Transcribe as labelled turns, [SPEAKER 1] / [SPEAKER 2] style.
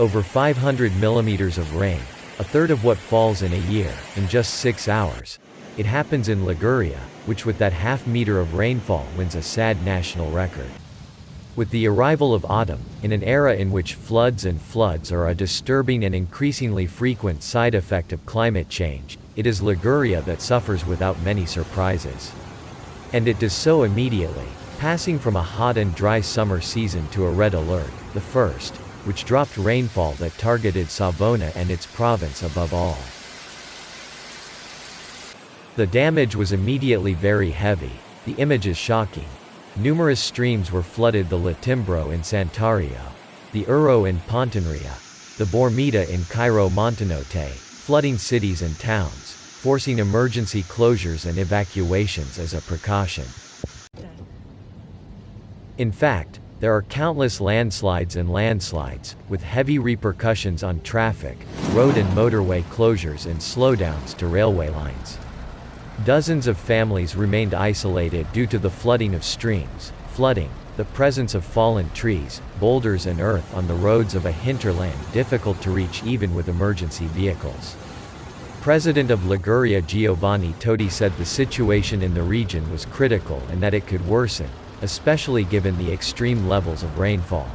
[SPEAKER 1] Over 500 millimeters of rain, a third of what falls in a year, in just six hours. It happens in Liguria, which with that half meter of rainfall wins a sad national record. With the arrival of autumn, in an era in which floods and floods are a disturbing and increasingly frequent side effect of climate change, it is Liguria that suffers without many surprises. And it does so immediately, passing from a hot and dry summer season to a red alert, the first, which dropped rainfall that targeted Savona and its province above all. The damage was immediately very heavy, the image is shocking. Numerous streams were flooded the Letimbro in Santuario, the Erro in Pontinvrea, the Bormida in Cairo Montenotte, flooding cities and towns, forcing emergency closures and evacuations as a precaution. In fact, there are countless landslides and landslides, with heavy repercussions on traffic, road and motorway closures and slowdowns to railway lines. Dozens of families remained isolated due to the flooding of streams, flooding, the presence of fallen trees, boulders and earth on the roads of a hinterland difficult to reach even with emergency vehicles. President of Liguria Giovanni Toti said the situation in the region was critical and that it could worsen, especially given the extreme levels of rainfall.